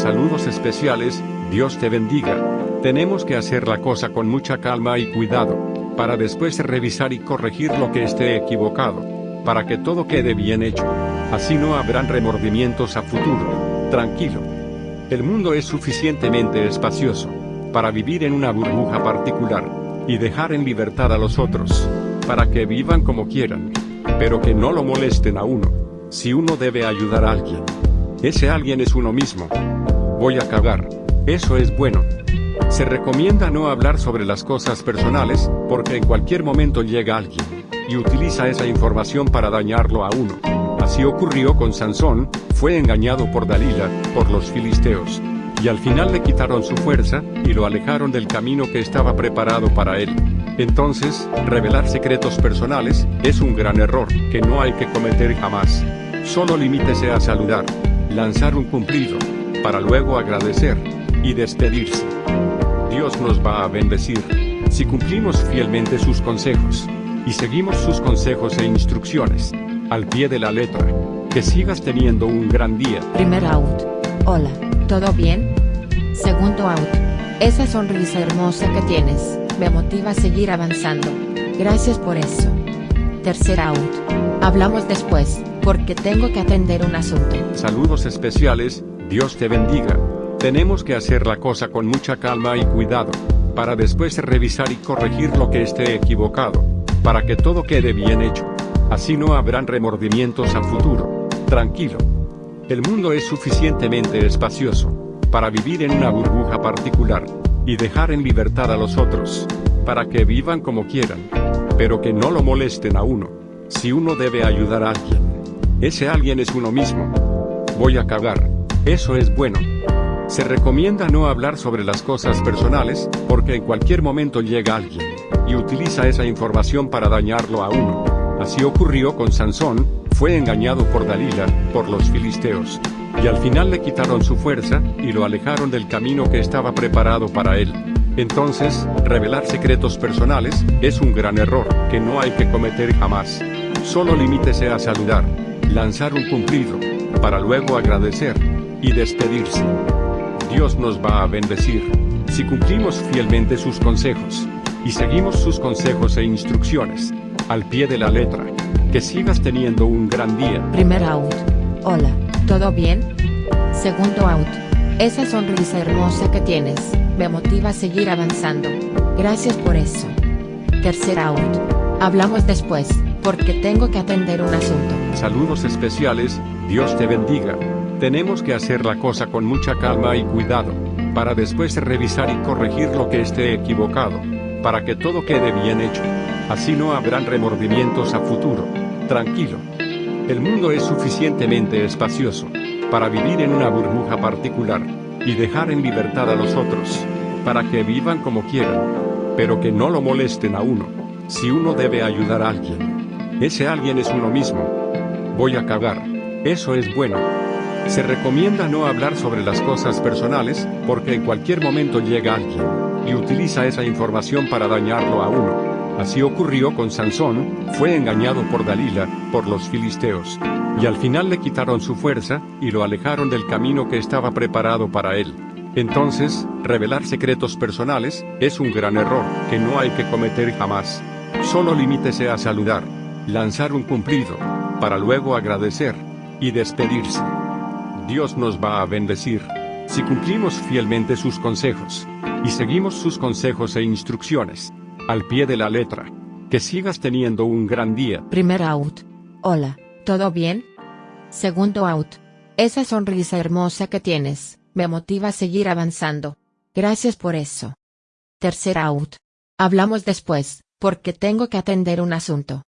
Saludos especiales, Dios te bendiga. Tenemos que hacer la cosa con mucha calma y cuidado, para después revisar y corregir lo que esté equivocado, para que todo quede bien hecho. Así no habrán remordimientos a futuro. Tranquilo. El mundo es suficientemente espacioso, para vivir en una burbuja particular, y dejar en libertad a los otros, para que vivan como quieran, pero que no lo molesten a uno, si uno debe ayudar a alguien. Ese alguien es uno mismo. Voy a cagar. Eso es bueno. Se recomienda no hablar sobre las cosas personales, porque en cualquier momento llega alguien, y utiliza esa información para dañarlo a uno. Así ocurrió con Sansón, fue engañado por Dalila, por los filisteos. Y al final le quitaron su fuerza, y lo alejaron del camino que estaba preparado para él. Entonces, revelar secretos personales, es un gran error, que no hay que cometer jamás. Solo limítese a saludar, lanzar un cumplido, para luego agradecer, y despedirse. Dios nos va a bendecir, si cumplimos fielmente sus consejos, y seguimos sus consejos e instrucciones, al pie de la letra. Que sigas teniendo un gran día. Primer out. Hola, ¿todo bien? Segundo out. Esa sonrisa hermosa que tienes, me motiva a seguir avanzando. Gracias por eso. Tercer out. Hablamos después, porque tengo que atender un asunto. Saludos especiales, Dios te bendiga. Tenemos que hacer la cosa con mucha calma y cuidado, para después revisar y corregir lo que esté equivocado, para que todo quede bien hecho. Así no habrán remordimientos a futuro. Tranquilo. El mundo es suficientemente espacioso, para vivir en una burbuja particular, y dejar en libertad a los otros, para que vivan como quieran, pero que no lo molesten a uno, si uno debe ayudar a alguien. Ese alguien es uno mismo. Voy a cagar. Eso es bueno. Se recomienda no hablar sobre las cosas personales, porque en cualquier momento llega alguien, y utiliza esa información para dañarlo a uno. Así ocurrió con Sansón, fue engañado por Dalila, por los filisteos. Y al final le quitaron su fuerza, y lo alejaron del camino que estaba preparado para él. Entonces, revelar secretos personales, es un gran error, que no hay que cometer jamás. Solo limítese a saludar, lanzar un cumplido, para luego agradecer, y despedirse. Dios nos va a bendecir, si cumplimos fielmente sus consejos, y seguimos sus consejos e instrucciones, al pie de la letra. Que sigas teniendo un gran día. Primer out. Hola, ¿todo bien? Segundo out. Esa sonrisa hermosa que tienes, me motiva a seguir avanzando. Gracias por eso. Tercer out. Hablamos después, porque tengo que atender un asunto. Saludos especiales, Dios te bendiga. Tenemos que hacer la cosa con mucha calma y cuidado, para después revisar y corregir lo que esté equivocado, para que todo quede bien hecho. Así no habrán remordimientos a futuro. Tranquilo. El mundo es suficientemente espacioso, para vivir en una burbuja particular, y dejar en libertad a los otros, para que vivan como quieran, pero que no lo molesten a uno, si uno debe ayudar a alguien. Ese alguien es uno mismo. Voy a cagar. Eso es bueno. Se recomienda no hablar sobre las cosas personales, porque en cualquier momento llega alguien, y utiliza esa información para dañarlo a uno. Así ocurrió con Sansón, fue engañado por Dalila, por los filisteos. Y al final le quitaron su fuerza, y lo alejaron del camino que estaba preparado para él. Entonces, revelar secretos personales, es un gran error, que no hay que cometer jamás. Solo limítese a saludar, lanzar un cumplido, para luego agradecer, y despedirse. Dios nos va a bendecir, si cumplimos fielmente sus consejos, y seguimos sus consejos e instrucciones, al pie de la letra. Que sigas teniendo un gran día. Primer out. Hola, ¿todo bien? Segundo out. Esa sonrisa hermosa que tienes, me motiva a seguir avanzando. Gracias por eso. Tercer out. Hablamos después, porque tengo que atender un asunto.